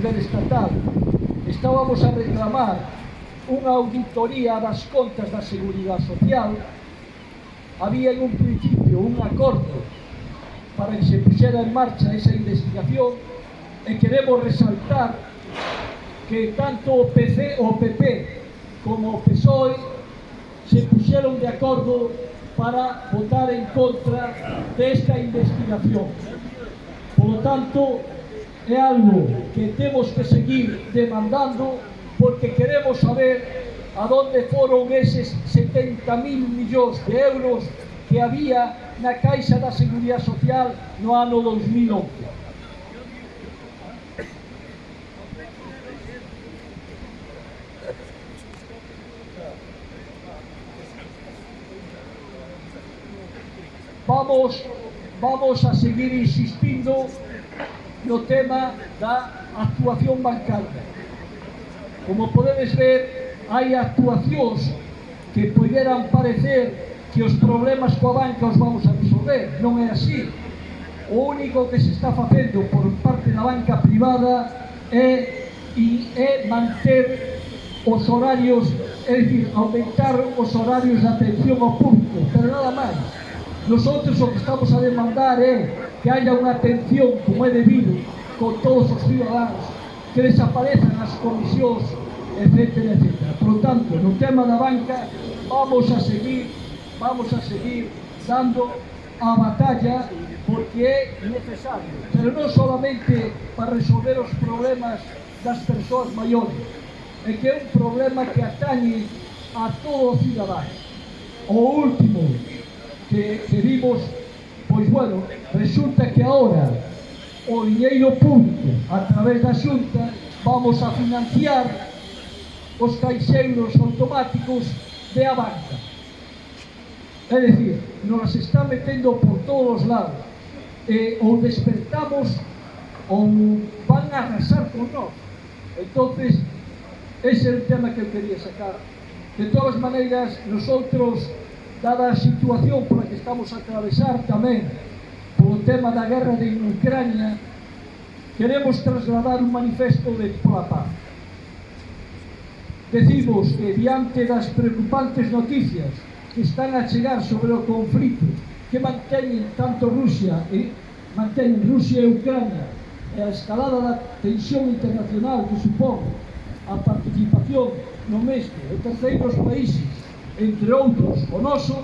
nivel estatal. Estábamos a reclamar unha auditoría das contas da Seguridade Social. Había en un principio un acordo para que se puxera en marcha esa investigación e queremos resaltar que tanto o PC, o PP como o PSOE se puxeron de acordo para votar en contra desta investigación. Por lo tanto, é algo que temos que seguir demandando porque queremos saber a donde foron eses 70.000 millóns de euros que había na Caixa da Seguridade Social no ano 2011. Vamos, vamos a seguir insistindo no tema da actuación bancaria. Como podedes ver, hai actuacións que poderan parecer que os problemas coa banca os vamos a resolver. Non é así. O único que se está facendo por parte da banca privada é e é manter os horarios, é dicir, aumentar os horarios de atención ao público, pero nada máis. Nosotros o que estamos a demandar é que haya una atención como é debido con todos os ciudadanos, que desaparezan as comisións, etc, etc. Por tanto, no tema da banca, vamos a seguir, vamos a seguir dando a batalla porque é necesario, pero non solamente para resolver os problemas das persoas maiores, é que é un problema que atañe a todo o cidadán. O último que, que vimos Pois bueno, resulta que ahora o dinheiro público a través da xunta vamos a financiar os caixeiros automáticos de a banca. É dicir, nos está metendo por todos os lados. E, ou despertamos ou van a arrasar con nós. entonces ese é o tema que eu quería sacar. De todas maneiras, nosotros dada a situación pola que estamos a atravesar tamén polo tema da guerra de Ucrania, queremos trasladar un manifesto de pola paz. Decimos que diante das preocupantes noticias que están a chegar sobre o conflito que manteñen tanto Rusia e manteñen Rusia e Ucrania e a escalada da tensión internacional que supón a participación no mesmo de terceiros países entre outros o noso,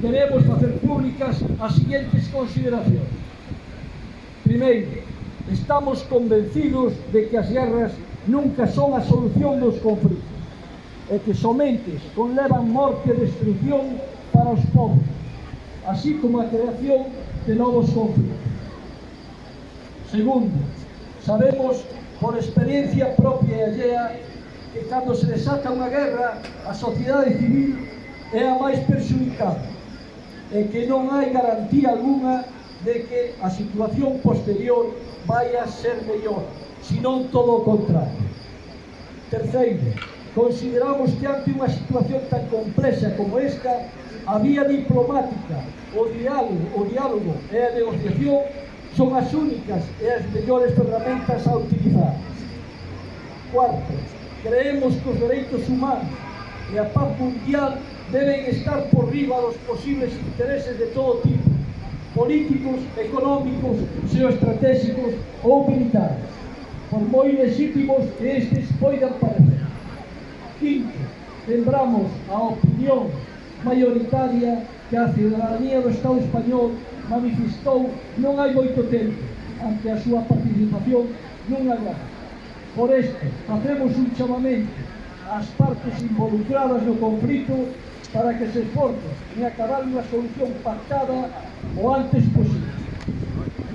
queremos facer públicas as seguintes consideracións. Primeiro, estamos convencidos de que as guerras nunca son a solución dos conflitos e que somente conlevan morte e destrucción para os povos, así como a creación de novos conflitos. Segundo, sabemos por experiencia propia e allea que cando se desata unha guerra a sociedade civil é a máis perxudicada e que non hai garantía alguna de que a situación posterior vai a ser mellor, senón todo o contrario. Terceiro, consideramos que ante unha situación tan complexa como esta, a vía diplomática, o diálogo, o diálogo e a negociación son as únicas e as mellores ferramentas a utilizar. Cuarto, Creemos que os dereitos humanos e a paz mundial deben estar por riba dos posibles intereses de todo tipo, políticos, económicos, geoestratégicos ou militares, por moi legítimos que estes poidan parecer. Quinto, lembramos a opinión mayoritaria que a ciudadanía do Estado español manifestou non hai moito tempo ante a súa participación nunha guerra. Por este, facemos un chamamento ás partes involucradas no conflito para que se esforcen en acabar unha solución pactada o antes posible.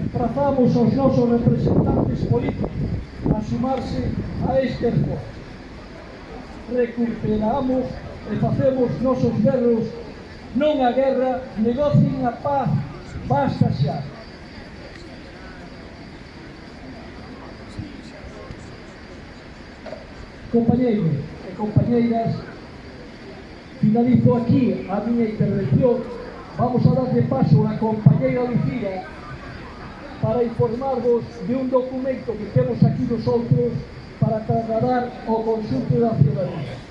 Trazamos aos nosos representantes políticos a sumarse a este esforzo. Recuperamos e facemos nosos berros non a guerra, negocien a paz, basta xa. Compañeiros e compañeiras, finalizo aquí a miña intervención. Vamos a darle paso a compañeira Lucía para informarvos de un documento que temos aquí nosotros para trasladar ao consulto da ciudadanía.